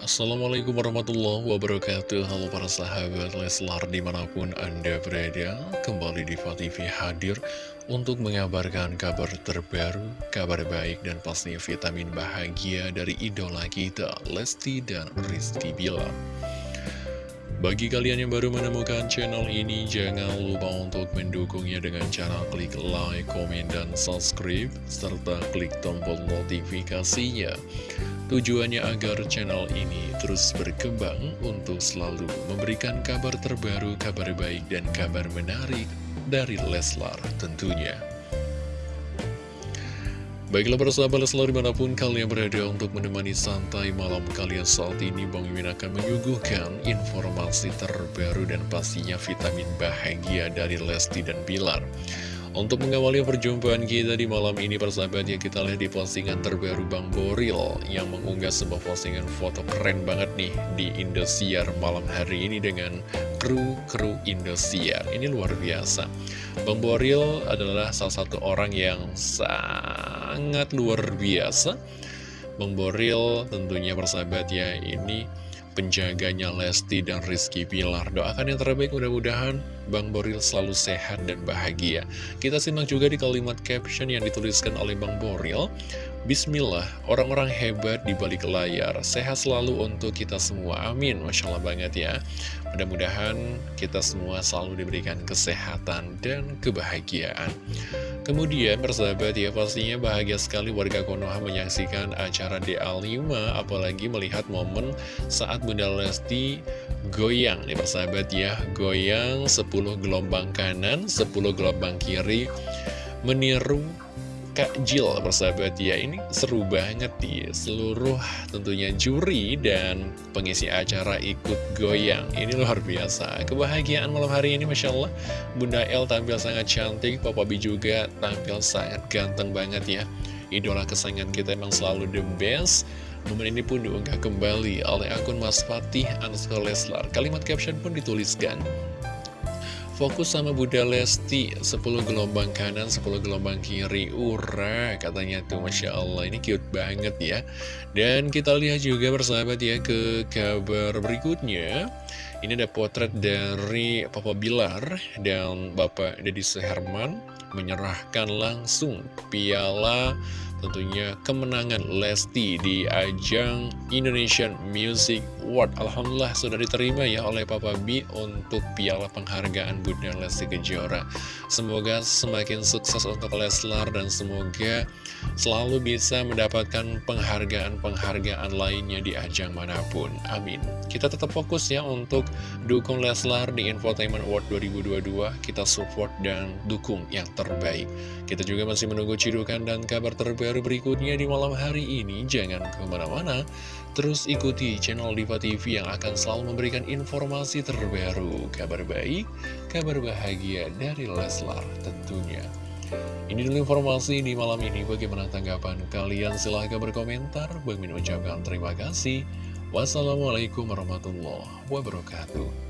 Assalamualaikum warahmatullahi wabarakatuh. Halo para sahabat Leslar di mana pun anda berada Kembali di TV hadir untuk mengabarkan kabar terbaru Kabar baik dan pastinya vitamin bahagia dari idola kita Lesti dan Rizky Bilar bagi kalian yang baru menemukan channel ini, jangan lupa untuk mendukungnya dengan cara klik like, komen, dan subscribe, serta klik tombol notifikasinya. Tujuannya agar channel ini terus berkembang untuk selalu memberikan kabar terbaru, kabar baik, dan kabar menarik dari Leslar tentunya. Baiklah persahabat selalu di mana pun kalian berada untuk menemani santai malam kalian saat ini Bang Mimin akan menyuguhkan informasi terbaru dan pastinya vitamin bahagia dari Lesti dan Bilar untuk mengawali perjumpaan kita di malam ini persahabat ya kita lihat di postingan terbaru Bang Boril yang mengunggah sebuah postingan foto keren banget nih di Indosiar malam hari ini dengan kru-kru Indosiar. Ini luar biasa. Bang Boril adalah salah satu orang yang sangat luar biasa. Bang Boril tentunya persahabat ya ini penjaganya Lesti dan Rizky Pilar. Doakan yang terbaik mudah-mudahan Bang Boril selalu sehat dan bahagia. Kita simak juga di kalimat caption yang dituliskan oleh Bang Boril. Bismillah, orang-orang hebat di balik layar. Sehat selalu untuk kita semua. Amin. Masya Allah banget ya. Mudah-mudahan kita semua selalu diberikan kesehatan dan kebahagiaan. Kemudian persahabat ya pastinya bahagia sekali warga Konoha menyaksikan acara DA5 apalagi melihat momen saat Bunda Lesti goyang nih persahabat ya. Goyang 10 gelombang kanan 10 gelombang kiri meniru Kak Jill persahabat ya ini seru banget ya. Seluruh tentunya juri dan pengisi acara ikut goyang. Ini luar biasa. Kebahagiaan malam hari ini Masya Allah. Bunda El tampil sangat cantik Papa B juga tampil sangat ganteng banget ya. Idola kesayangan kita emang selalu the best. Momen ini pun diunggah kembali oleh akun Mas Fatih Leslar. Kalimat caption pun dituliskan, Fokus sama Bunda Lesti 10 gelombang kanan, 10 gelombang kiri. Ura katanya tuh Masya Allah Ini cute banget ya. Dan kita lihat juga bersahabat ya ke kabar berikutnya. Ini ada potret dari Papa Bilar Dan Bapak Deddy Seherman Menyerahkan langsung piala tentunya kemenangan Lesti di ajang Indonesian Music Award. Alhamdulillah sudah diterima ya oleh Papa B untuk piala penghargaan Bunda Lesti Kejora. Semoga semakin sukses untuk Leslar dan semoga selalu bisa mendapatkan penghargaan-penghargaan lainnya di ajang mana pun. Amin. Kita tetap fokus ya untuk dukung Leslar di Infotainment Award 2022. Kita support dan dukung yang terbaik. Kita juga masih menunggu cidukan dan kabar terbaik terbaru berikutnya di malam hari ini. Jangan ke mana-mana, terus ikuti channel Diva TV yang akan selalu memberikan informasi terbaru, kabar baik, kabar bahagia dari Leslar tentunya. Ini dulu informasi di malam ini. Bagaimana tanggapan kalian? Silahkan berkomentar. Bang ucapkan terima kasih. Wassalamualaikum warahmatullahi wabarakatuh.